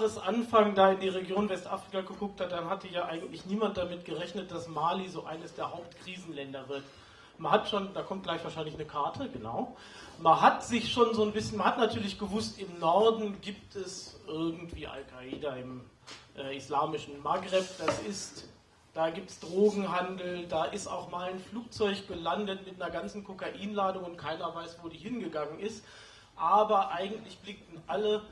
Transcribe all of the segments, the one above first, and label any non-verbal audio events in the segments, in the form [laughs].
Jahresanfang da in die Region Westafrika geguckt hat, dann hatte ja eigentlich niemand damit gerechnet, dass Mali so eines der Hauptkrisenländer wird. Man hat schon, da kommt gleich wahrscheinlich eine Karte, genau. Man hat sich schon so ein bisschen, man hat natürlich gewusst, im Norden gibt es irgendwie Al-Qaida im äh, islamischen Maghreb, das ist, da gibt es Drogenhandel, da ist auch mal ein Flugzeug gelandet mit einer ganzen Kokainladung und keiner weiß, wo die hingegangen ist. Aber eigentlich blickten alle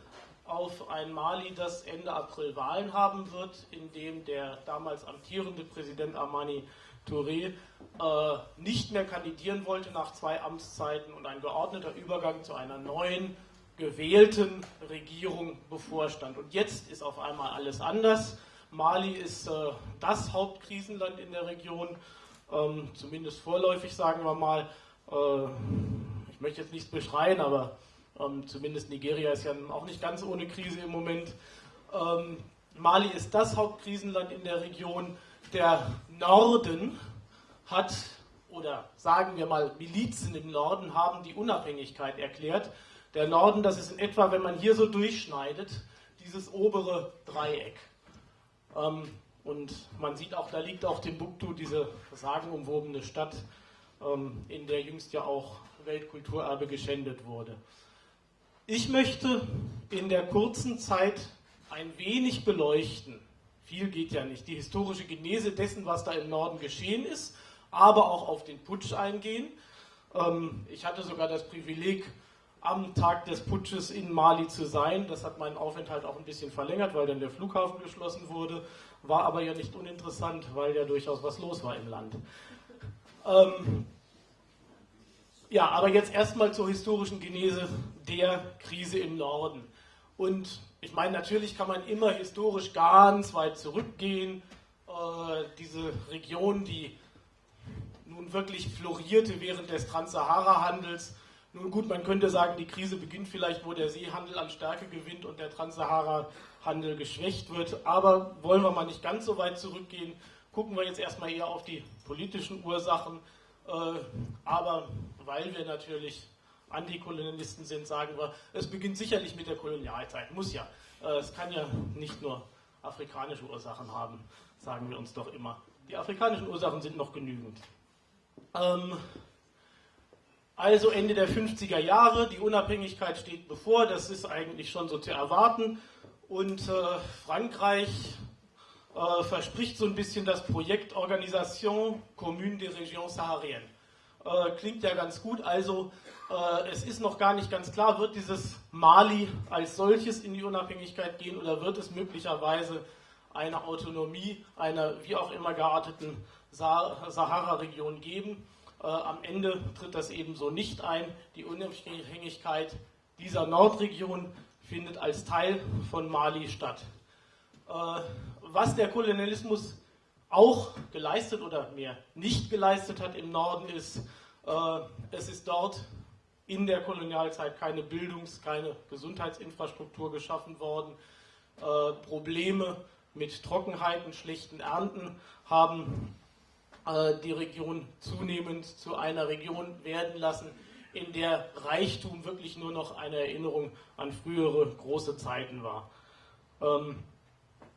auf ein Mali, das Ende April Wahlen haben wird, in dem der damals amtierende Präsident Armani Touré äh, nicht mehr kandidieren wollte nach zwei Amtszeiten und ein geordneter Übergang zu einer neuen gewählten Regierung bevorstand. Und jetzt ist auf einmal alles anders. Mali ist äh, das Hauptkrisenland in der Region, ähm, zumindest vorläufig sagen wir mal. Äh, ich möchte jetzt nichts beschreien, aber ähm, zumindest Nigeria ist ja auch nicht ganz ohne Krise im Moment. Ähm, Mali ist das Hauptkrisenland in der Region. Der Norden hat, oder sagen wir mal, Milizen im Norden haben die Unabhängigkeit erklärt. Der Norden, das ist in etwa, wenn man hier so durchschneidet, dieses obere Dreieck. Ähm, und man sieht auch, da liegt auch Timbuktu, diese sagenumwobene Stadt, ähm, in der jüngst ja auch Weltkulturerbe geschändet wurde. Ich möchte in der kurzen Zeit ein wenig beleuchten, viel geht ja nicht, die historische Genese dessen, was da im Norden geschehen ist, aber auch auf den Putsch eingehen. Ähm, ich hatte sogar das Privileg, am Tag des Putsches in Mali zu sein. Das hat meinen Aufenthalt auch ein bisschen verlängert, weil dann der Flughafen geschlossen wurde. War aber ja nicht uninteressant, weil ja durchaus was los war im Land. Ähm, ja, aber jetzt erstmal zur historischen Genese der Krise im Norden. Und ich meine, natürlich kann man immer historisch ganz weit zurückgehen. Äh, diese Region, die nun wirklich florierte während des Transsahara-Handels. Nun gut, man könnte sagen, die Krise beginnt vielleicht, wo der Seehandel an Stärke gewinnt und der Transsahara-Handel geschwächt wird. Aber wollen wir mal nicht ganz so weit zurückgehen, gucken wir jetzt erstmal eher auf die politischen Ursachen. Äh, aber weil wir natürlich Antikolonialisten sind, sagen wir, es beginnt sicherlich mit der Kolonialzeit. Muss ja. Äh, es kann ja nicht nur afrikanische Ursachen haben, sagen wir uns doch immer. Die afrikanischen Ursachen sind noch genügend. Ähm, also Ende der 50er Jahre, die Unabhängigkeit steht bevor, das ist eigentlich schon so zu erwarten. Und äh, Frankreich äh, verspricht so ein bisschen das Projekt Organisation Commune des Régions Sahariennes. Äh, klingt ja ganz gut, also äh, es ist noch gar nicht ganz klar, wird dieses Mali als solches in die Unabhängigkeit gehen oder wird es möglicherweise eine Autonomie einer wie auch immer gearteten Sahara-Region geben. Äh, am Ende tritt das ebenso nicht ein. Die Unabhängigkeit dieser Nordregion findet als Teil von Mali statt. Äh, was der Kolonialismus auch geleistet oder mehr nicht geleistet hat im Norden ist, äh, es ist dort in der Kolonialzeit keine Bildungs-, keine Gesundheitsinfrastruktur geschaffen worden. Äh, Probleme mit Trockenheiten, schlechten Ernten haben die Region zunehmend zu einer Region werden lassen, in der Reichtum wirklich nur noch eine Erinnerung an frühere große Zeiten war.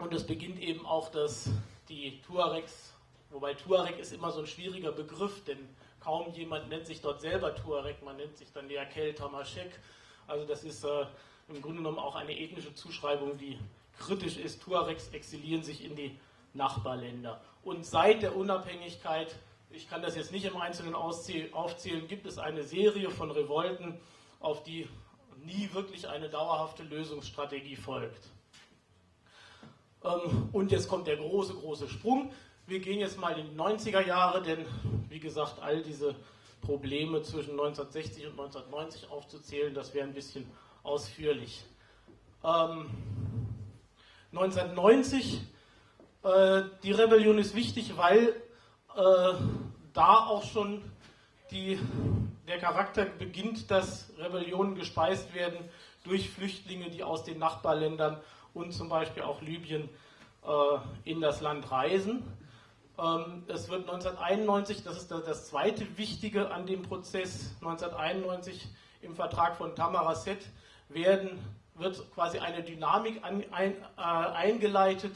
Und es beginnt eben auch, dass die Tuaregs, wobei Tuareg ist immer so ein schwieriger Begriff, denn kaum jemand nennt sich dort selber Tuareg, man nennt sich dann der Kel Tamashek. Also das ist äh, im Grunde genommen auch eine ethnische Zuschreibung, die kritisch ist. Tuaregs exilieren sich in die Nachbarländer. Und seit der Unabhängigkeit, ich kann das jetzt nicht im Einzelnen aufzählen, gibt es eine Serie von Revolten, auf die nie wirklich eine dauerhafte Lösungsstrategie folgt. Ähm, und jetzt kommt der große, große Sprung. Wir gehen jetzt mal in die 90er Jahre, denn wie gesagt, all diese Probleme zwischen 1960 und 1990 aufzuzählen, das wäre ein bisschen ausführlich. Ähm, 1990 äh, die Rebellion ist wichtig, weil äh, da auch schon die, der Charakter beginnt, dass Rebellionen gespeist werden durch Flüchtlinge, die aus den Nachbarländern und zum Beispiel auch Libyen äh, in das Land reisen. Ähm, es wird 1991, das ist das zweite Wichtige an dem Prozess, 1991 im Vertrag von Tamaracet werden wird quasi eine Dynamik an, ein, äh, eingeleitet,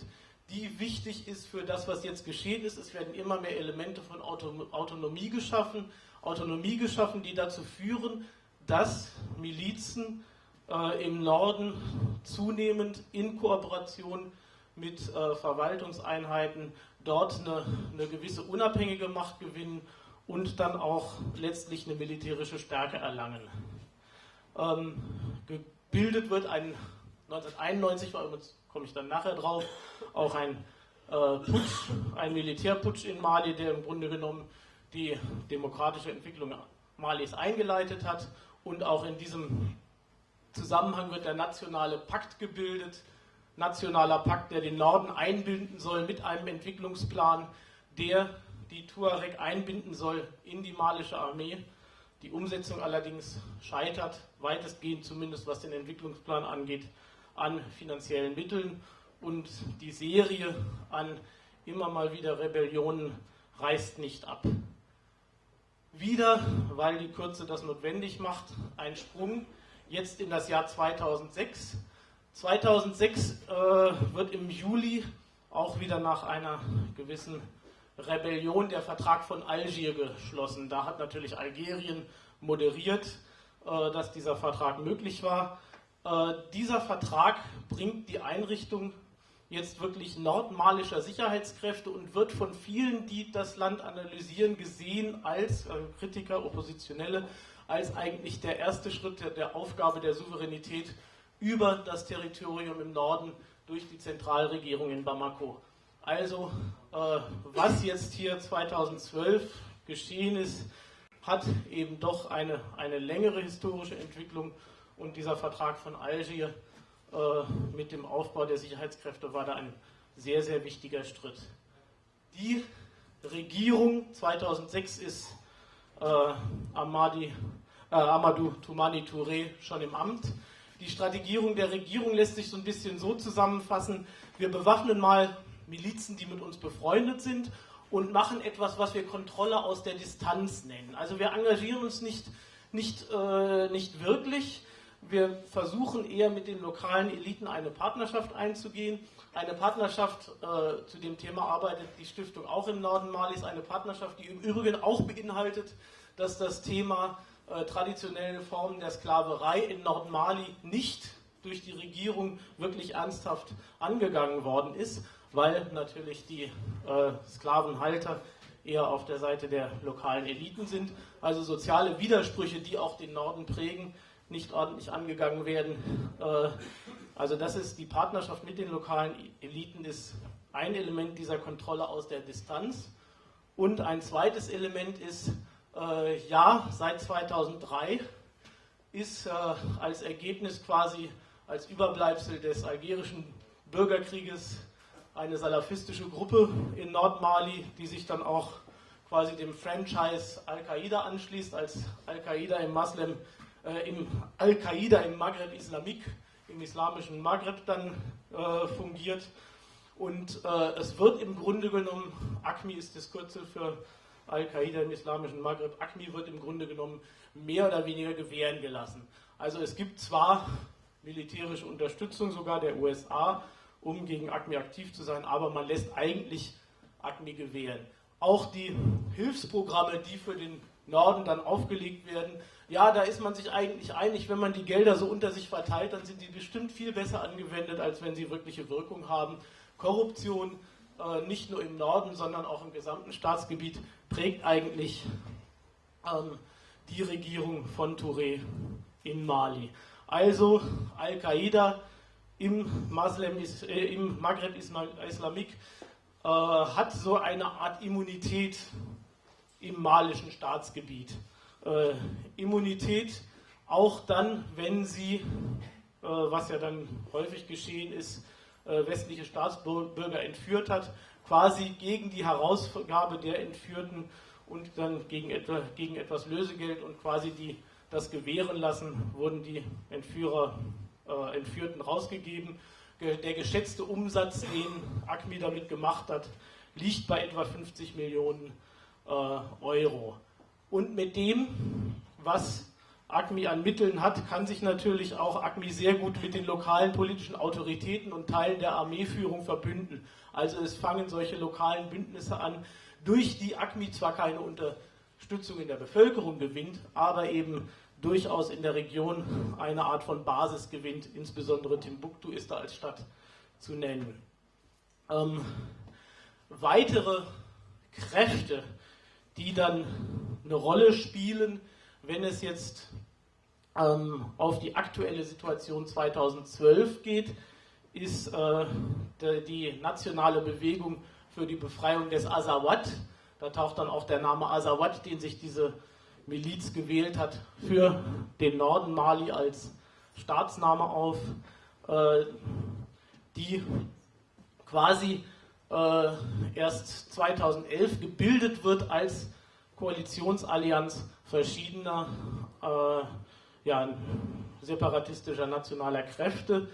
die wichtig ist für das, was jetzt geschehen ist. Es werden immer mehr Elemente von Autonomie geschaffen, Autonomie geschaffen, die dazu führen, dass Milizen äh, im Norden zunehmend in Kooperation mit äh, Verwaltungseinheiten dort eine, eine, gewisse unabhängige Macht gewinnen und dann auch letztlich eine militärische Stärke erlangen. Ähm, gebildet wird ein 1991, komme ich dann nachher drauf, auch ein äh, Putsch, ein Militärputsch in Mali, der im Grunde genommen die demokratische Entwicklung Malis eingeleitet hat und auch in diesem Zusammenhang wird der nationale Pakt gebildet, nationaler Pakt, der den Norden einbinden soll mit einem Entwicklungsplan, der die Tuareg einbinden soll in die malische Armee. Die Umsetzung allerdings scheitert, weitestgehend zumindest was den Entwicklungsplan angeht, an finanziellen Mitteln und die Serie an immer mal wieder Rebellionen reißt nicht ab. Wieder, weil die Kürze das notwendig macht, ein Sprung jetzt in das Jahr 2006. 2006 äh, wird im Juli auch wieder nach einer gewissen Rebellion der Vertrag von Algier geschlossen. Da hat natürlich Algerien moderiert, äh, dass dieser Vertrag möglich war. Äh, dieser Vertrag bringt die Einrichtung jetzt wirklich nordmalischer Sicherheitskräfte und wird von vielen, die das Land analysieren, gesehen als äh, Kritiker, Oppositionelle, als eigentlich der erste Schritt der, der Aufgabe der Souveränität über das Territorium im Norden durch die Zentralregierung in Bamako. Also, äh, was jetzt hier 2012 geschehen ist, hat eben doch eine, eine längere historische Entwicklung und dieser Vertrag von Algier äh, mit dem Aufbau der Sicherheitskräfte war da ein sehr, sehr wichtiger Schritt. Die Regierung 2006 ist Amadi, äh, Amadou Toumani Touré schon im Amt. Die Strategierung der Regierung lässt sich so ein bisschen so zusammenfassen, wir bewaffnen mal Milizen, die mit uns befreundet sind und machen etwas, was wir Kontrolle aus der Distanz nennen. Also wir engagieren uns nicht, nicht, äh, nicht wirklich, wir versuchen eher mit den lokalen Eliten eine Partnerschaft einzugehen. Eine Partnerschaft, äh, zu dem Thema arbeitet die Stiftung auch im Norden Malis, eine Partnerschaft, die im Übrigen auch beinhaltet, dass das Thema äh, traditionelle Formen der Sklaverei in Nordmali nicht durch die Regierung wirklich ernsthaft angegangen worden ist, weil natürlich die äh, Sklavenhalter eher auf der Seite der lokalen Eliten sind. Also soziale Widersprüche, die auch den Norden prägen, nicht ordentlich angegangen werden. Äh, also das ist die Partnerschaft mit den lokalen Eliten ist ein Element dieser Kontrolle aus der Distanz. Und ein zweites Element ist, äh, ja, seit 2003 ist äh, als Ergebnis quasi als Überbleibsel des algerischen Bürgerkrieges eine salafistische Gruppe in Nordmali, die sich dann auch quasi dem Franchise Al-Qaida anschließt, als Al-Qaida im Moslem äh, im Al-Qaida im Maghreb Islamik, im islamischen Maghreb dann äh, fungiert. Und äh, es wird im Grunde genommen, ACMI ist das Kürzel für Al-Qaida im islamischen Maghreb, ACMI wird im Grunde genommen mehr oder weniger gewähren gelassen. Also es gibt zwar militärische Unterstützung sogar der USA, um gegen ACMI aktiv zu sein, aber man lässt eigentlich ACMI gewähren. Auch die Hilfsprogramme, die für den Norden dann aufgelegt werden, ja, da ist man sich eigentlich einig, wenn man die Gelder so unter sich verteilt, dann sind die bestimmt viel besser angewendet, als wenn sie wirkliche Wirkung haben. Korruption, äh, nicht nur im Norden, sondern auch im gesamten Staatsgebiet, prägt eigentlich ähm, die Regierung von Touré in Mali. Also Al-Qaida im, äh, im Maghreb Islamik äh, hat so eine Art Immunität im malischen Staatsgebiet äh, Immunität, auch dann, wenn sie, äh, was ja dann häufig geschehen ist, äh, westliche Staatsbürger entführt hat, quasi gegen die Herausgabe der Entführten und dann gegen, etwa, gegen etwas Lösegeld und quasi die, das gewähren lassen, wurden die Entführer, äh, Entführten rausgegeben. Der geschätzte Umsatz, den ACMI damit gemacht hat, liegt bei etwa 50 Millionen äh, Euro und mit dem, was ACMI an Mitteln hat, kann sich natürlich auch ACMI sehr gut mit den lokalen politischen Autoritäten und Teilen der Armeeführung verbünden. Also es fangen solche lokalen Bündnisse an, durch die ACMI zwar keine Unterstützung in der Bevölkerung gewinnt, aber eben durchaus in der Region eine Art von Basis gewinnt. Insbesondere Timbuktu ist da als Stadt zu nennen. Ähm, weitere Kräfte, die dann eine Rolle spielen, wenn es jetzt ähm, auf die aktuelle Situation 2012 geht, ist äh, die nationale Bewegung für die Befreiung des Azawad. Da taucht dann auch der Name Azawad, den sich diese Miliz gewählt hat, für den Norden Mali als Staatsname auf, äh, die quasi äh, erst 2011 gebildet wird als Koalitionsallianz verschiedener äh, ja, separatistischer nationaler Kräfte,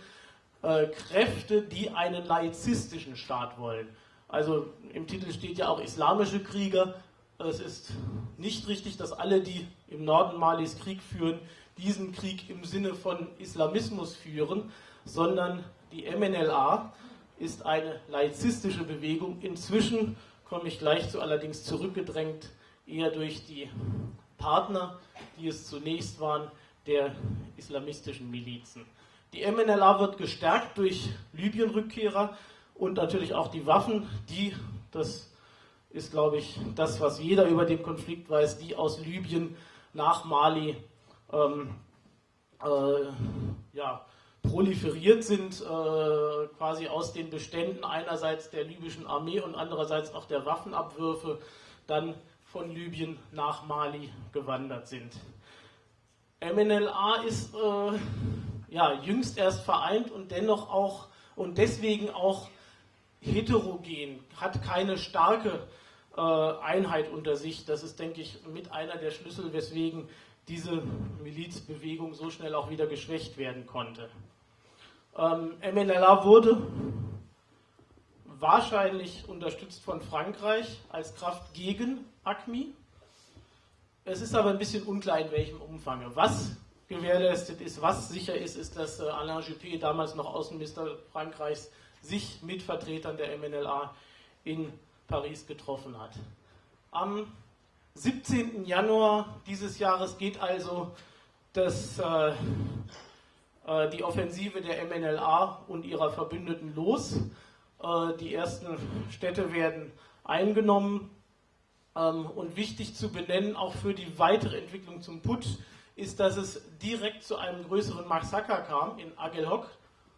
äh, Kräfte, die einen laizistischen Staat wollen. Also im Titel steht ja auch islamische Krieger. Es ist nicht richtig, dass alle, die im Norden Malis Krieg führen, diesen Krieg im Sinne von Islamismus führen, sondern die MNLA ist eine laizistische Bewegung. Inzwischen komme ich gleich zu, allerdings zurückgedrängt eher durch die Partner, die es zunächst waren, der islamistischen Milizen. Die MNLA wird gestärkt durch Libyen-Rückkehrer und natürlich auch die Waffen, die, das ist glaube ich das, was jeder über den Konflikt weiß, die aus Libyen nach Mali ähm, äh, ja, proliferiert sind, äh, quasi aus den Beständen einerseits der libyschen Armee und andererseits auch der Waffenabwürfe dann von Libyen nach Mali gewandert sind. MNLA ist äh, ja, jüngst erst vereint und dennoch auch und deswegen auch heterogen, hat keine starke äh, Einheit unter sich. Das ist, denke ich, mit einer der Schlüssel, weswegen diese Milizbewegung so schnell auch wieder geschwächt werden konnte. Ähm, MNLA wurde wahrscheinlich unterstützt von Frankreich als Kraft gegen ACMI. Es ist aber ein bisschen unklar, in welchem Umfang. Was gewährleistet ist, was sicher ist, ist, dass äh, Alain Juppé, damals noch Außenminister Frankreichs, sich mit Vertretern der MNLA in Paris getroffen hat. Am 17. Januar dieses Jahres geht also das, äh, äh, die Offensive der MNLA und ihrer Verbündeten los. Äh, die ersten Städte werden eingenommen. Ähm, und wichtig zu benennen, auch für die weitere Entwicklung zum Putsch, ist, dass es direkt zu einem größeren Massaker kam in Agelhok.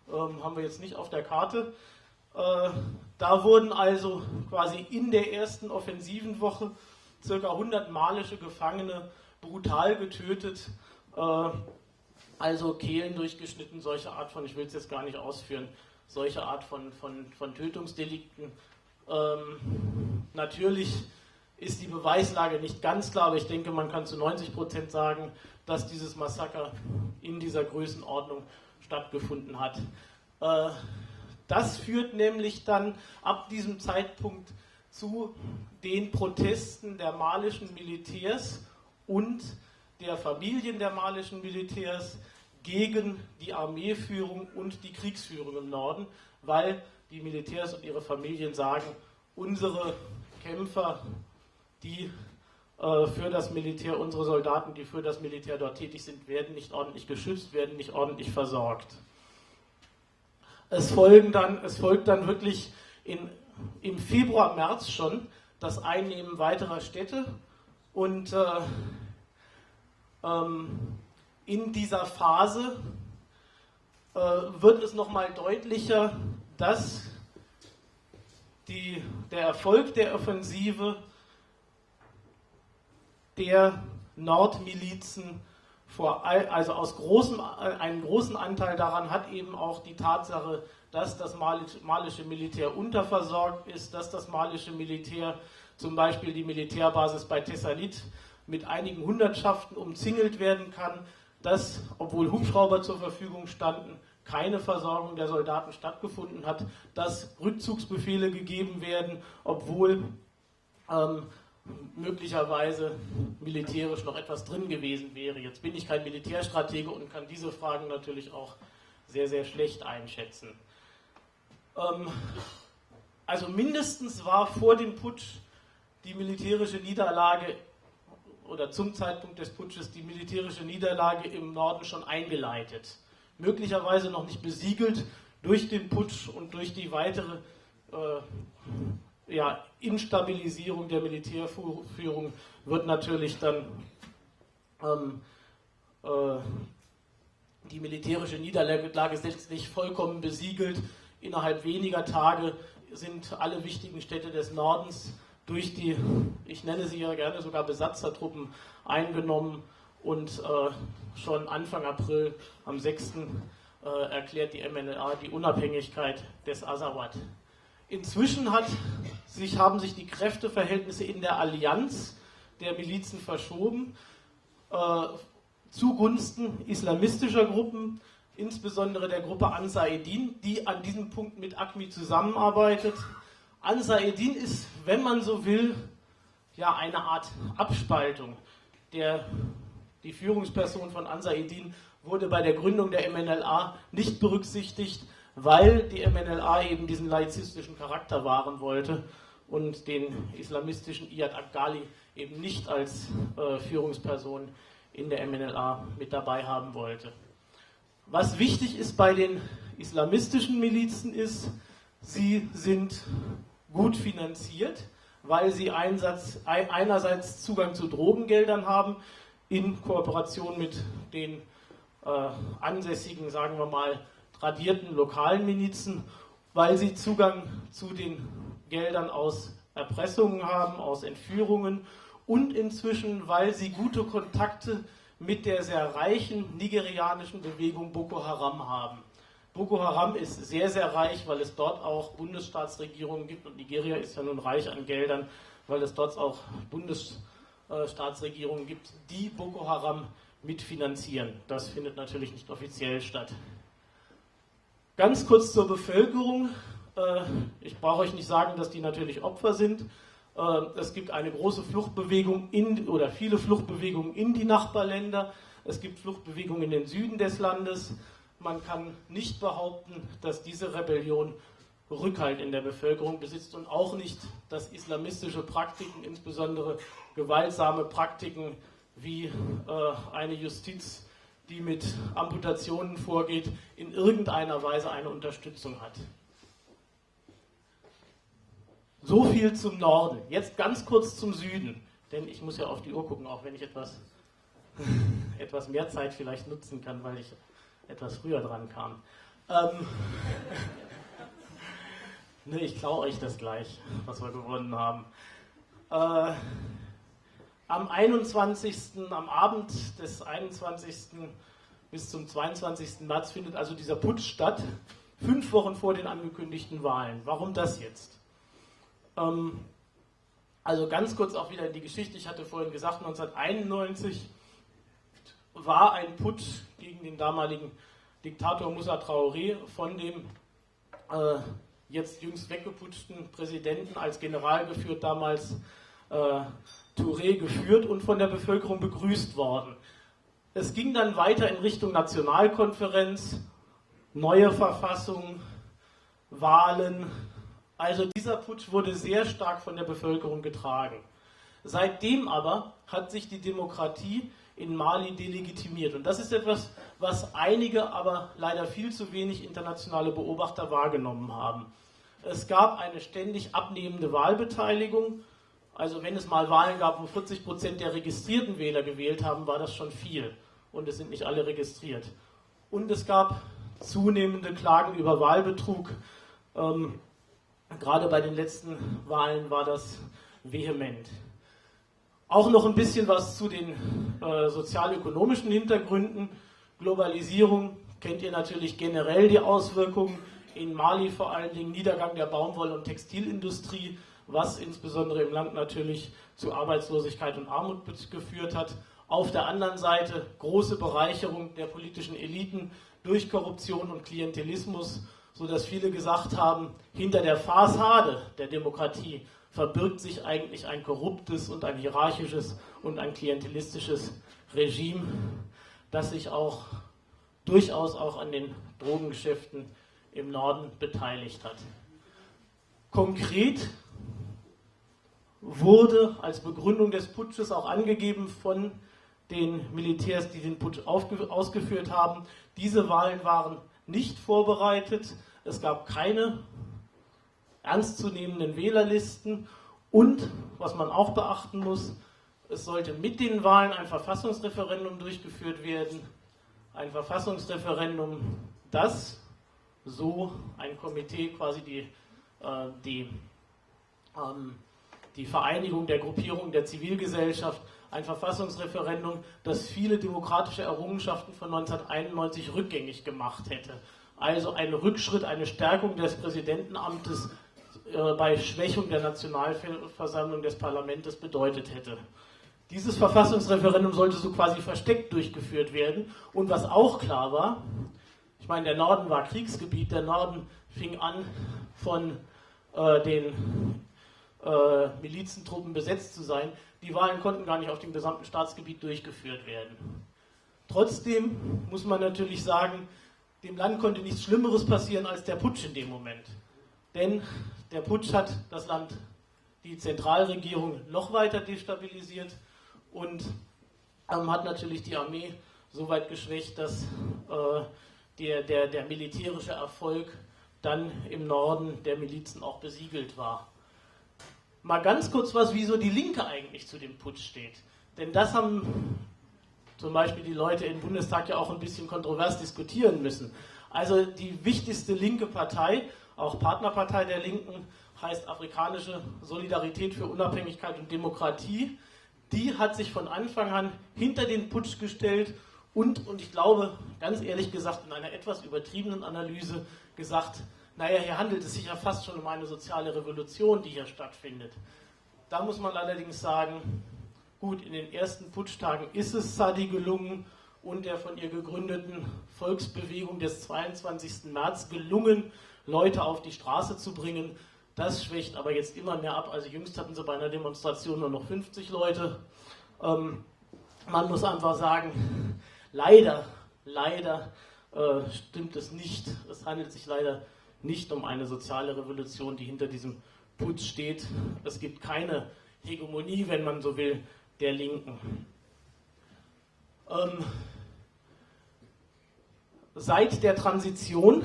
Ähm, haben wir jetzt nicht auf der Karte. Äh, da wurden also quasi in der ersten offensiven Woche ca. 100 malische Gefangene brutal getötet, äh, also Kehlen durchgeschnitten, solche Art von, ich will es jetzt gar nicht ausführen, solche Art von, von, von Tötungsdelikten. Ähm, natürlich ist die Beweislage nicht ganz klar, aber ich denke, man kann zu 90 Prozent sagen, dass dieses Massaker in dieser Größenordnung stattgefunden hat. Äh, das führt nämlich dann ab diesem Zeitpunkt zu den Protesten der malischen Militärs und der Familien der malischen Militärs gegen die Armeeführung und die Kriegsführung im Norden, weil die Militärs und ihre Familien sagen, unsere Kämpfer die äh, für das Militär, unsere Soldaten, die für das Militär dort tätig sind, werden nicht ordentlich geschützt, werden nicht ordentlich versorgt. Es, folgen dann, es folgt dann wirklich in, im Februar, März schon das Einnehmen weiterer Städte und äh, ähm, in dieser Phase äh, wird es nochmal deutlicher, dass die, der Erfolg der Offensive der Nordmilizen vor, also aus großem, einen großen Anteil daran hat eben auch die Tatsache, dass das malische Militär unterversorgt ist, dass das malische Militär zum Beispiel die Militärbasis bei Tessalit mit einigen Hundertschaften umzingelt werden kann, dass, obwohl Hubschrauber zur Verfügung standen, keine Versorgung der Soldaten stattgefunden hat, dass Rückzugsbefehle gegeben werden, obwohl ähm, möglicherweise militärisch noch etwas drin gewesen wäre. Jetzt bin ich kein Militärstratege und kann diese Fragen natürlich auch sehr, sehr schlecht einschätzen. Ähm, also mindestens war vor dem Putsch die militärische Niederlage oder zum Zeitpunkt des Putsches die militärische Niederlage im Norden schon eingeleitet. Möglicherweise noch nicht besiegelt durch den Putsch und durch die weitere äh, ja, Instabilisierung der Militärführung wird natürlich dann ähm, äh, die militärische Niederlage letztlich vollkommen besiegelt. Innerhalb weniger Tage sind alle wichtigen Städte des Nordens durch die, ich nenne sie ja gerne sogar Besatzertruppen, eingenommen und äh, schon Anfang April am 6. Äh, erklärt die MNLA die Unabhängigkeit des Azawad. Inzwischen hat sich, haben sich die Kräfteverhältnisse in der Allianz der Milizen verschoben äh, zugunsten islamistischer Gruppen, insbesondere der Gruppe Ansar Eddin, die an diesem Punkt mit ACMI zusammenarbeitet. Ansar Eddin ist, wenn man so will, ja eine Art Abspaltung. Der, die Führungsperson von Ansar Eddin wurde bei der Gründung der MNLA nicht berücksichtigt, weil die MNLA eben diesen laizistischen Charakter wahren wollte und den islamistischen Iyad Akgali eben nicht als äh, Führungsperson in der MNLA mit dabei haben wollte. Was wichtig ist bei den islamistischen Milizen ist, sie sind gut finanziert, weil sie einsatz, einerseits Zugang zu Drogengeldern haben, in Kooperation mit den äh, ansässigen, sagen wir mal, tradierten lokalen Milizen, weil sie Zugang zu den Geldern aus Erpressungen haben, aus Entführungen und inzwischen, weil sie gute Kontakte mit der sehr reichen nigerianischen Bewegung Boko Haram haben. Boko Haram ist sehr, sehr reich, weil es dort auch Bundesstaatsregierungen gibt und Nigeria ist ja nun reich an Geldern, weil es dort auch Bundesstaatsregierungen gibt, die Boko Haram mitfinanzieren. Das findet natürlich nicht offiziell statt. Ganz kurz zur Bevölkerung. Äh, ich brauche euch nicht sagen, dass die natürlich Opfer sind. Äh, es gibt eine große Fluchtbewegung in, oder viele Fluchtbewegungen in die Nachbarländer. Es gibt Fluchtbewegungen in den Süden des Landes. Man kann nicht behaupten, dass diese Rebellion Rückhalt in der Bevölkerung besitzt und auch nicht, dass islamistische Praktiken, insbesondere gewaltsame Praktiken wie äh, eine Justiz, die mit Amputationen vorgeht, in irgendeiner Weise eine Unterstützung hat. So viel zum Norden. Jetzt ganz kurz zum Süden, denn ich muss ja auf die Uhr gucken, auch wenn ich etwas, [laughs] etwas mehr Zeit vielleicht nutzen kann, weil ich etwas früher dran kam. Ähm, [laughs] ne, ich klaue euch das gleich, was wir gewonnen haben. Äh, am 21., am Abend des 21. bis zum 22. März findet also dieser Putsch statt, fünf Wochen vor den angekündigten Wahlen. Warum das jetzt? Ähm, also ganz kurz auch wieder in die Geschichte. Ich hatte vorhin gesagt, 1991 war ein Putsch gegen den damaligen Diktator Moussa Traoré von dem äh, jetzt jüngst weggeputschten Präsidenten als General geführt, damals äh, Touré geführt und von der Bevölkerung begrüßt worden. Es ging dann weiter in Richtung Nationalkonferenz, neue Verfassung, Wahlen, also dieser Putsch wurde sehr stark von der Bevölkerung getragen. Seitdem aber hat sich die Demokratie in Mali delegitimiert. Und das ist etwas, was einige, aber leider viel zu wenig internationale Beobachter wahrgenommen haben. Es gab eine ständig abnehmende Wahlbeteiligung. Also wenn es mal Wahlen gab, wo 40 Prozent der registrierten Wähler gewählt haben, war das schon viel. Und es sind nicht alle registriert. Und es gab zunehmende Klagen über Wahlbetrug. Ähm, Gerade bei den letzten Wahlen war das vehement. Auch noch ein bisschen was zu den äh, sozialökonomischen Hintergründen. Globalisierung kennt ihr natürlich generell die Auswirkungen. In Mali vor allen Dingen Niedergang der Baumwoll- und Textilindustrie, was insbesondere im Land natürlich zu Arbeitslosigkeit und Armut geführt hat. Auf der anderen Seite große Bereicherung der politischen Eliten durch Korruption und Klientelismus so dass viele gesagt haben, hinter der Fassade der Demokratie verbirgt sich eigentlich ein korruptes und ein hierarchisches und ein klientelistisches Regime, das sich auch durchaus auch an den Drogengeschäften im Norden beteiligt hat. Konkret wurde als Begründung des Putsches auch angegeben von den Militärs, die den Putsch ausgeführt haben, diese Wahlen waren nicht vorbereitet, es gab keine ernstzunehmenden Wählerlisten. Und, was man auch beachten muss, es sollte mit den Wahlen ein Verfassungsreferendum durchgeführt werden, ein Verfassungsreferendum, das so ein Komitee quasi die, äh, die, ähm, die Vereinigung der Gruppierung der Zivilgesellschaft, ein Verfassungsreferendum, das viele demokratische Errungenschaften von 1991 rückgängig gemacht hätte. Also ein Rückschritt, eine Stärkung des Präsidentenamtes äh, bei Schwächung der Nationalversammlung des Parlaments bedeutet hätte. Dieses Verfassungsreferendum sollte so quasi versteckt durchgeführt werden. Und was auch klar war, ich meine, der Norden war Kriegsgebiet, der Norden fing an von äh, den äh, Milizentruppen besetzt zu sein. Die Wahlen konnten gar nicht auf dem gesamten Staatsgebiet durchgeführt werden. Trotzdem muss man natürlich sagen, dem Land konnte nichts Schlimmeres passieren als der Putsch in dem Moment. Denn der Putsch hat das Land, die Zentralregierung noch weiter destabilisiert und ähm, hat natürlich die Armee so weit geschwächt, dass äh, der, der, der militärische Erfolg dann im Norden der Milizen auch besiegelt war. Mal ganz kurz was, wieso die Linke eigentlich zu dem Putsch steht. Denn das haben zum Beispiel die Leute im Bundestag ja auch ein bisschen kontrovers diskutieren müssen. Also die wichtigste linke Partei auch Partnerpartei der Linken heißt Afrikanische Solidarität für Unabhängigkeit und Demokratie. Die hat sich von Anfang an hinter den Putsch gestellt und, und ich glaube, ganz ehrlich gesagt, in einer etwas übertriebenen Analyse gesagt, naja, hier handelt es sich ja fast schon um eine soziale Revolution, die hier stattfindet. Da muss man allerdings sagen, gut, in den ersten Putschtagen ist es Sadi gelungen und der von ihr gegründeten Volksbewegung des 22. März gelungen, Leute auf die Straße zu bringen. Das schwächt aber jetzt immer mehr ab. Also jüngst hatten sie bei einer Demonstration nur noch 50 Leute. Ähm, man muss einfach sagen, leider, leider äh, stimmt es nicht. Es handelt sich leider nicht um eine soziale Revolution, die hinter diesem Putsch steht. Es gibt keine Hegemonie, wenn man so will, der Linken. Ähm, seit der Transition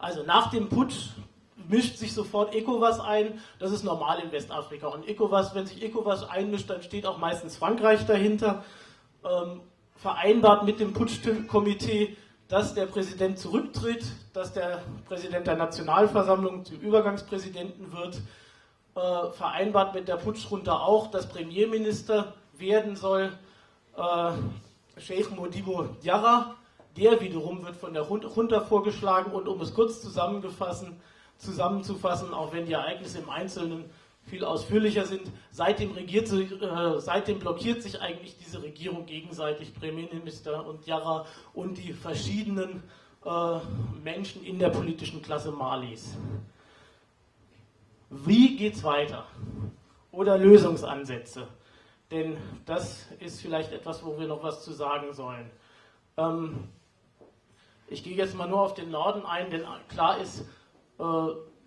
also nach dem Putsch mischt sich sofort ECOWAS ein. Das ist normal in Westafrika. Und ECOWAS, wenn sich ECOWAS einmischt, dann steht auch meistens Frankreich dahinter. Ähm, vereinbart mit dem Putschkomitee, dass der Präsident zurücktritt, dass der Präsident der Nationalversammlung zum Übergangspräsidenten wird. Äh, vereinbart mit der Putschrunde auch, dass Premierminister werden soll äh, Sheikh Modibo Diarra der wiederum wird von der Junta vorgeschlagen und um es kurz zusammenzufassen, auch wenn die Ereignisse im Einzelnen viel ausführlicher sind, seitdem, regiert, äh, seitdem blockiert sich eigentlich diese Regierung gegenseitig, Premierminister und Jara und die verschiedenen äh, Menschen in der politischen Klasse Malis. Wie geht es weiter? Oder Lösungsansätze? Denn das ist vielleicht etwas, wo wir noch was zu sagen sollen. Ähm, ich gehe jetzt mal nur auf den Norden ein, denn klar ist, äh,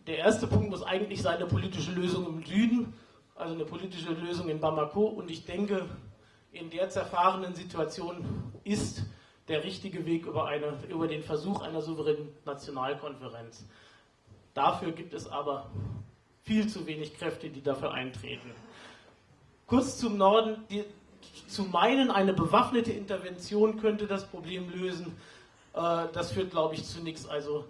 der erste Punkt muss eigentlich sein, eine politische Lösung im Süden, also eine politische Lösung in Bamako. Und ich denke, in der zerfahrenen Situation ist der richtige Weg über, eine, über den Versuch einer souveränen Nationalkonferenz. Dafür gibt es aber viel zu wenig Kräfte, die dafür eintreten. Kurz zum Norden, die, zu meinen, eine bewaffnete Intervention könnte das Problem lösen, äh, das führt, glaube ich, zu nichts. Also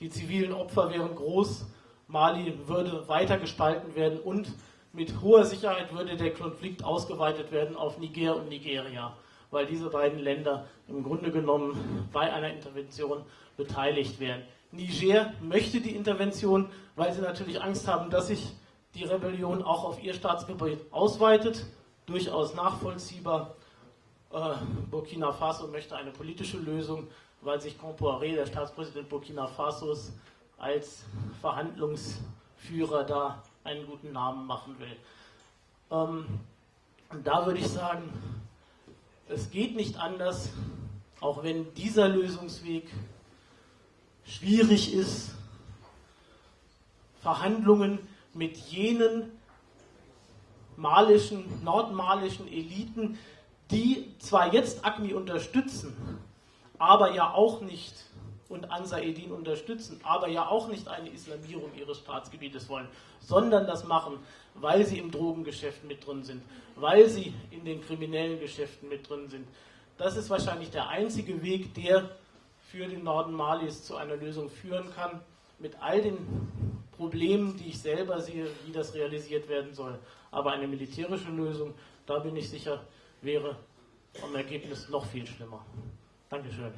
die zivilen Opfer wären groß, Mali würde weiter gespalten werden und mit hoher Sicherheit würde der Konflikt ausgeweitet werden auf Niger und Nigeria, weil diese beiden Länder im Grunde genommen bei einer Intervention beteiligt werden. Niger möchte die Intervention, weil sie natürlich Angst haben, dass sich die Rebellion auch auf ihr Staatsgebiet ausweitet. Durchaus nachvollziehbar. Äh, Burkina Faso möchte eine politische Lösung, weil sich Compaoré, der Staatspräsident Burkina Fasos, als Verhandlungsführer Führer da einen guten Namen machen will. Ähm, und da würde ich sagen, es geht nicht anders, auch wenn dieser Lösungsweg schwierig ist, Verhandlungen mit jenen malischen, nordmalischen Eliten, die zwar jetzt ACMI unterstützen, aber ja auch nicht und Ansar Eddin unterstützen, aber ja auch nicht eine Islamierung ihres Staatsgebietes wollen, sondern das machen, weil sie im Drogengeschäft mit drin sind, weil sie in den kriminellen Geschäften mit drin sind. Das ist wahrscheinlich der einzige Weg, der für den Norden Malis zu einer Lösung führen kann, mit all den Problemen, die ich selber sehe, wie das realisiert werden soll. Aber eine militärische Lösung, da bin ich sicher, wäre vom Ergebnis noch viel schlimmer. Dankeschön.